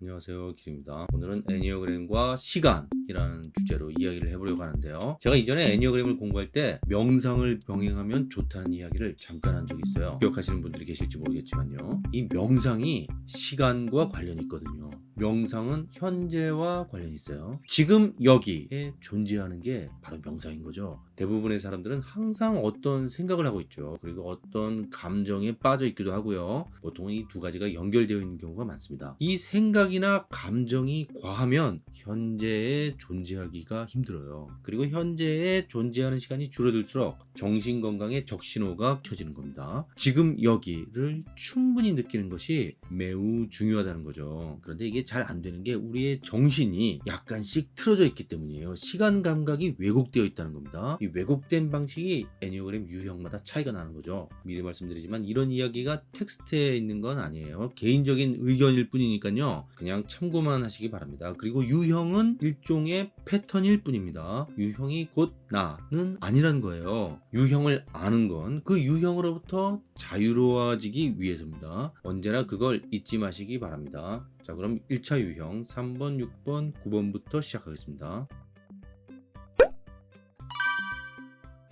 안녕하세요 길입니다. 오늘은 애니어그램과 시간 이라는 주제로 이야기를 해보려고 하는데요. 제가 이전에 애니어그램을 공부할 때 명상을 병행하면 좋다는 이야기를 잠깐 한 적이 있어요. 기억하시는 분들이 계실지 모르겠지만요. 이 명상이 시간과 관련이 있거든요. 명상은 현재와 관련이 있어요. 지금 여기에 존재하는 게 바로 명상인 거죠. 대부분의 사람들은 항상 어떤 생각을 하고 있죠. 그리고 어떤 감정에 빠져 있기도 하고요. 보통은 이두 가지가 연결되어 있는 경우가 많습니다. 이 생각이나 감정이 과하면 현재에 존재하기가 힘들어요. 그리고 현재에 존재하는 시간이 줄어들수록 정신건강에 적신호가 켜지는 겁니다. 지금 여기를 충분히 느끼는 것이 매우 중요하다는 거죠. 그런데 이게 잘 안 되는 게 우리의 정신이 약간씩 틀어져 있기 때문이에요. 시간 감각이 왜곡되어 있다는 겁니다. 이 왜곡된 방식이 애니어그램 유형마다 차이가 나는 거죠. 미리 말씀드리지만 이런 이야기가 텍스트에 있는 건 아니에요. 개인적인 의견일 뿐이니까요. 그냥 참고만 하시기 바랍니다. 그리고 유형은 일종의 패턴일 뿐입니다. 유형이 곧 나는 아니라는 거예요. 유형을 아는 건 그 유형으로부터 자유로워지기 위해서입니다. 언제나 그걸 잊지 마시기 바랍니다. 자 그럼 1차 유형 3번 6번 9번부터 시작하겠습니다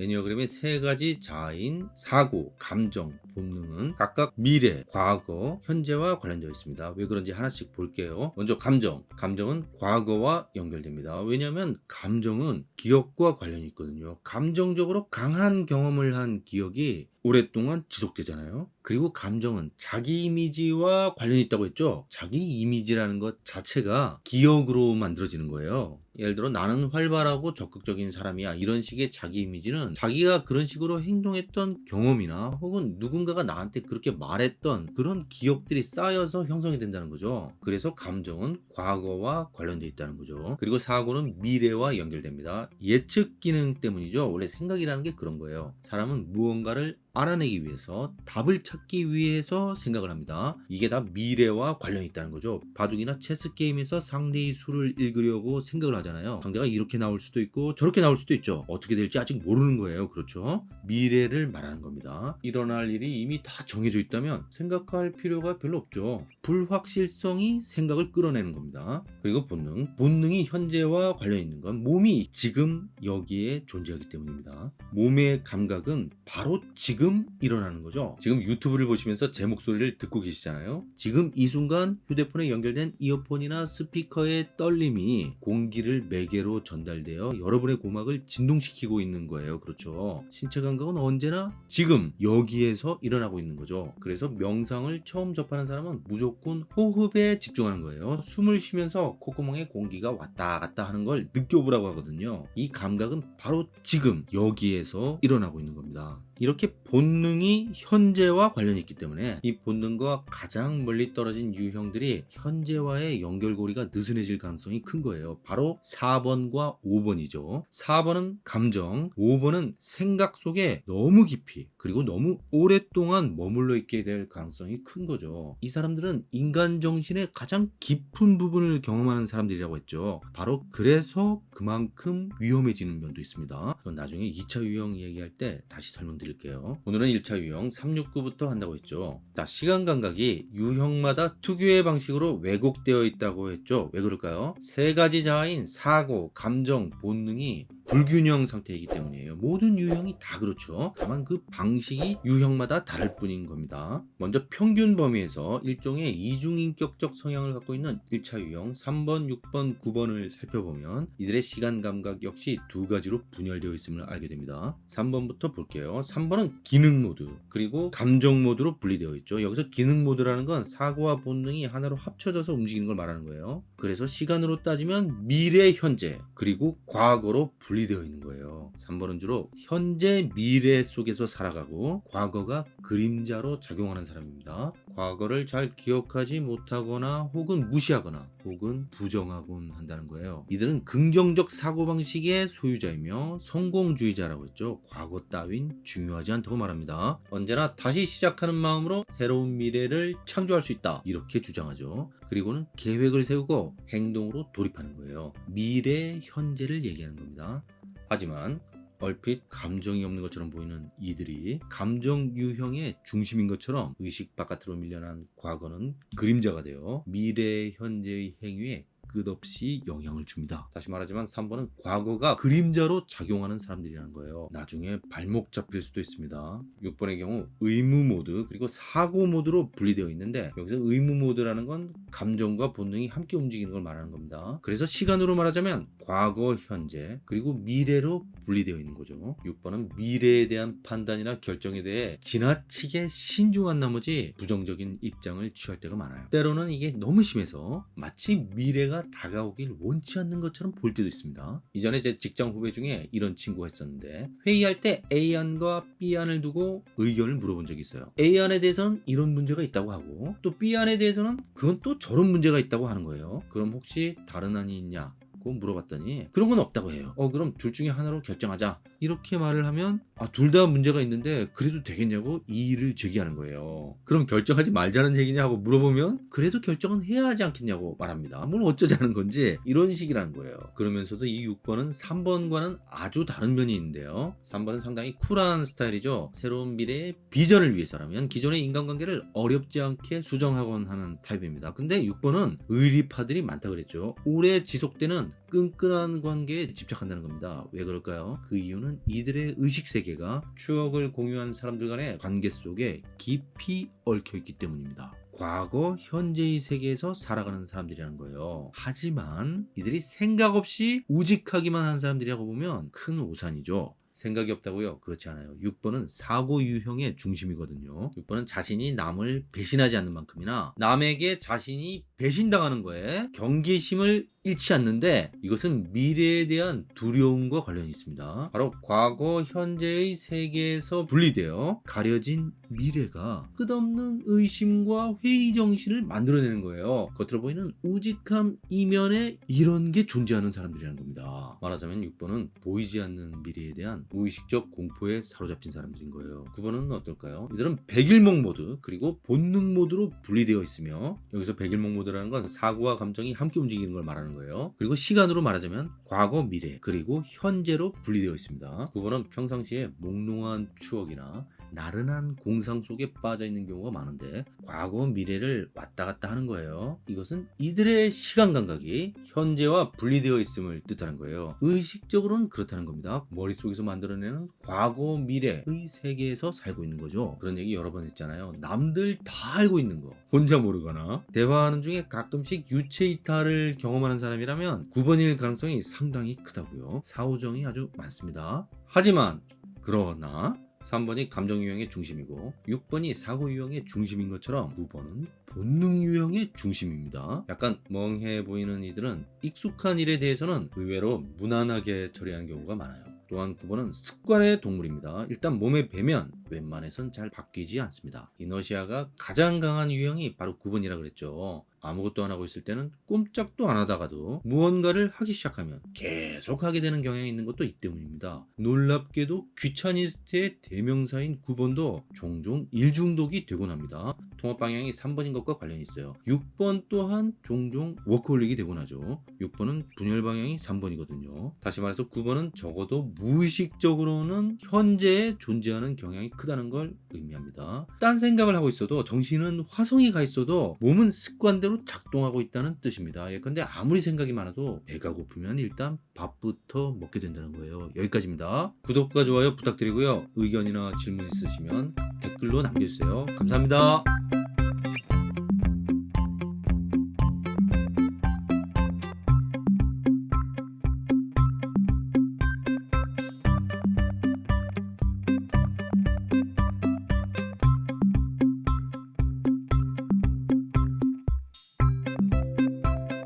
애니어그램의 세 가지 자아인 사고, 감정, 본능은 각각 미래, 과거, 현재와 관련되어 있습니다. 왜 그런지 하나씩 볼게요. 먼저 감정. 감정은 과거와 연결됩니다. 왜냐하면 감정은 기억과 관련이 있거든요. 감정적으로 강한 경험을 한 기억이 오랫동안 지속되잖아요. 그리고 감정은 자기 이미지와 관련이 있다고 했죠. 자기 이미지라는 것 자체가 기억으로 만들어지는 거예요. 예를 들어 나는 활발하고 적극적인 사람이야. 이런 식의 자기 이미지는 자기가 그런 식으로 행동했던 경험이나 혹은 누군가가 나한테 그렇게 말했던 그런 기억들이 쌓여서 형성이 된다는 거죠. 그래서 감정은 과거와 관련되어 있다는 거죠. 그리고 사고는 미래와 연결됩니다. 예측 기능 때문이죠. 원래 생각이라는 게 그런 거예요. 사람은 무언가를 알아내기 위해서 답을 찾기 위해서 생각을 합니다. 이게 다 미래와 관련이 있다는 거죠. 바둑이나 체스 게임에서 상대의 수를 읽으려고 생각을 하잖아요. 상대가 이렇게 나올 수도 있고 저렇게 나올 수도 있죠. 어떻게 될지 아직 모르는 거예요. 그렇죠? 미래를 말하는 겁니다. 일어날 일이 이미 다 정해져 있다면 생각할 필요가 별로 없죠. 불확실성이 생각을 끌어내는 겁니다. 그리고 본능. 본능이 현재와 관련 있는 건 몸이 지금 여기에 존재하기 때문입니다. 몸의 감각은 바로 지금 일어나는 거죠? 지금 유튜브를 보시면서 제 목소리를 듣고 계시잖아요? 지금 이 순간 휴대폰에 연결된 이어폰이나 스피커의 떨림이 공기를 매개로 전달되어 여러분의 고막을 진동시키고 있는 거예요. 그렇죠? 신체 감각은 언제나 지금 여기에서 일어나고 있는 거죠. 그래서 명상을 처음 접하는 사람은 무조건 호흡에 집중하는 거예요. 숨을 쉬면서 콧구멍에 공기가 왔다 갔다 하는 걸 느껴보라고 하거든요. 이 감각은 바로 지금 여기에서 일어나고 있는 겁니다. 이렇게 본능이 현재와 관련이 있기 때문에 이 본능과 가장 멀리 떨어진 유형들이 현재와의 연결고리가 느슨해질 가능성이 큰 거예요. 바로 4번과 5번이죠. 4번은 감정 5번은 생각 속에 너무 깊이 그리고 너무 오랫동안 머물러 있게 될 가능성이 큰 거죠. 이 사람들은 인간 정신의 가장 깊은 부분을 경험하는 사람들이라고 했죠. 바로 그래서 그만큼 위험해지는 면도 있습니다. 나중에 2차 유형 얘기할 때 다시 설명드릴게요 오늘은 1차 유형 369부터 한다고 했죠. 자 시간 감각이 유형마다 특유의 방식으로 왜곡되어 있다고 했죠. 왜 그럴까요? 세 가지 자아인 사고 감정 본능이 불균형 상태이기 때문이에요. 모든 유형이 다 그렇죠. 다만 그 방식이 유형마다 다를 뿐인 겁니다. 먼저 평균 범위에서 일종의 이중인격적 성향을 갖고 있는 1차 유형 3번 6번 9번을 살펴보면 이들의 시간 감각 역시 두 가지로 분열되어 있음을 알게 됩니다. 3번부터 볼게요. 3번은 기능 모드 그리고 감정 모드로 분리되어 있죠. 여기서 기능 모드라는 건 사고와 본능이 하나로 합쳐져서 움직이는 걸 말하는 거예요 그래서 시간으로 따지면 미래 현재 그리고 과거로 분리 분리되어 있는 거예요. 3번은 주로 현재 미래 속에서 살아가고 과거가 그림자로 작용하는 사람입니다. 과거를 잘 기억하지 못하거나 혹은 무시하거나 혹은 부정하곤 한다는 거예요. 이들은 긍정적 사고방식의 소유자이며 성공주의자라고 했죠. 과거 따윈 중요하지 않다고 말합니다. 언제나 다시 시작하는 마음으로 새로운 미래를 창조할 수 있다. 이렇게 주장하죠 그리고는 계획을 세우고 행동으로 돌입하는 거예요. 미래 현재를 얘기하는 겁니다. 하지만 얼핏 감정이 없는 것처럼 보이는 이들이 감정 유형의 중심인 것처럼 의식 바깥으로 밀려난 과거는 그림자가 되어 미래 현재의 행위에 끝없이 영향을 줍니다. 다시 말하지만 3번은 과거가 그림자로 작용하는 사람들이라는 거예요. 나중에 발목 잡힐 수도 있습니다. 6번의 경우 의무 모드 그리고 사고 모드로 분리되어 있는데 여기서 의무 모드라는 건 감정과 본능이 함께 움직이는 걸 말하는 겁니다. 그래서 시간으로 말하자면 과거, 현재 그리고 미래로 분리되어 있는 거죠. 6번은 미래에 대한 판단이나 결정에 대해 지나치게 신중한 나머지 부정적인 입장을 취할 때가 많아요. 때로는 이게 너무 심해서 마치 미래가 다가오길 원치 않는 것처럼 볼 때도 있습니다. 이전에 제 직장 후배 중에 이런 친구가 있었는데 회의할 때 A안과 B안을 두고 의견을 물어본 적이 있어요. A안에 대해서는 이런 문제가 있다고 하고 또 B안에 대해서는 그건 또 저런 문제가 있다고 하는 거예요. 그럼 혹시 다른 안이 있냐? 고 물어봤더니 그런 건 없다고 해요. 어 그럼 둘 중에 하나로 결정하자. 이렇게 말을 하면 아 둘 다 문제가 있는데 그래도 되겠냐고 이의를 제기하는 거예요. 그럼 결정하지 말자는 얘기냐 하고 물어보면 그래도 결정은 해야 하지 않겠냐고 말합니다. 뭘 어쩌자는 건지 이런 식이라는 거예요. 그러면서도 이 6번은 3번과는 아주 다른 면이 있는데요. 3번은 상당히 쿨한 스타일이죠. 새로운 미래의 비전을 위해서라면 기존의 인간관계를 어렵지 않게 수정하곤 하는 타입입니다. 근데 6번은 의리파들이 많다 그랬죠. 오래 지속되는 끈끈한 관계에 집착한다는 겁니다. 왜 그럴까요? 그 이유는 이들의 의식 세계가 추억을 공유한 사람들 간의 관계 속에 깊이 얽혀 있기 때문입니다. 과거, 현재의 세계에서 살아가는 사람들이라는 거예요. 하지만 이들이 생각 없이 우직하기만 한 사람들이라고 보면 큰 오산이죠. 생각이 없다고요? 그렇지 않아요. 6번은 사고 유형의 중심이거든요. 6번은 자신이 남을 배신하지 않는 만큼이나 남에게 자신이 배신당하는 거에 경계심을 잃지 않는데 이것은 미래에 대한 두려움과 관련이 있습니다. 바로 과거, 현재의 세계에서 분리되어 가려진 미래가 끝없는 의심과 회의 정신을 만들어내는 거예요. 겉으로 보이는 우직함 이면에 이런 게 존재하는 사람들이라는 겁니다. 말하자면 6번은 보이지 않는 미래에 대한 무의식적 공포에 사로잡힌 사람들인 거예요. 9번은 어떨까요? 이들은 백일몽 모드 그리고 본능 모드로 분리되어 있으며 여기서 백일몽 모드 라는 건 사고와 감정이 함께 움직이는 걸 말하는 거예요. 그리고 시간으로 말하자면 과거, 미래 그리고 현재로 분리되어 있습니다. 9번은 평상시에 몽롱한 추억이나 나른한 공상 속에 빠져 있는 경우가 많은데 과거 미래를 왔다 갔다 하는 거예요. 이것은 이들의 시간 감각이 현재와 분리되어 있음을 뜻하는 거예요. 의식적으로는 그렇다는 겁니다. 머릿속에서 만들어내는 과거 미래의 세계에서 살고 있는 거죠. 그런 얘기 여러 번 했잖아요. 남들 다 알고 있는 거 혼자 모르거나 대화하는 중에 가끔씩 유체 이탈을 경험하는 사람이라면 9번일 가능성이 상당히 크다고요. 사후정이 아주 많습니다. 하지만 그러나 3번이 감정 유형의 중심이고 6번이 사고 유형의 중심인 것처럼 9번은 본능 유형의 중심입니다. 약간 멍해 보이는 이들은 익숙한 일에 대해서는 의외로 무난하게 처리하는 경우가 많아요. 또한 9번은 습관의 동물입니다. 일단 몸에 배면 웬만해선 잘 바뀌지 않습니다. 이너시아가 가장 강한 유형이 바로 9번이라 그랬죠. 아무것도 안 하고 있을 때는 꼼짝도 안 하다가도 무언가를 하기 시작하면 계속 하게 되는 경향이 있는 것도 이 때문입니다. 놀랍게도 귀차니스트의 대명사인 9번도 종종 일중독이 되곤 합니다. 통합 방향이 3번인 것과 관련이 있어요. 6번 또한 종종 워크홀릭이 되곤 하죠. 6번은 분열 방향이 3번이거든요. 다시 말해서 9번은 적어도 무의식적으로는 현재에 존재하는 경향이 크다는 걸 의미합니다. 딴 생각을 하고 있어도 정신은 화성이 가 있어도 몸은 습관 대로 작동하고 있다는 뜻입니다. 예컨대 아무리 생각이 많아도 배가 고프면 일단 밥부터 먹게 된다는 거예요. 여기까지입니다. 구독과 좋아요 부탁드리고요. 의견이나 질문 있으시면 댓글로 남겨주세요. 감사합니다.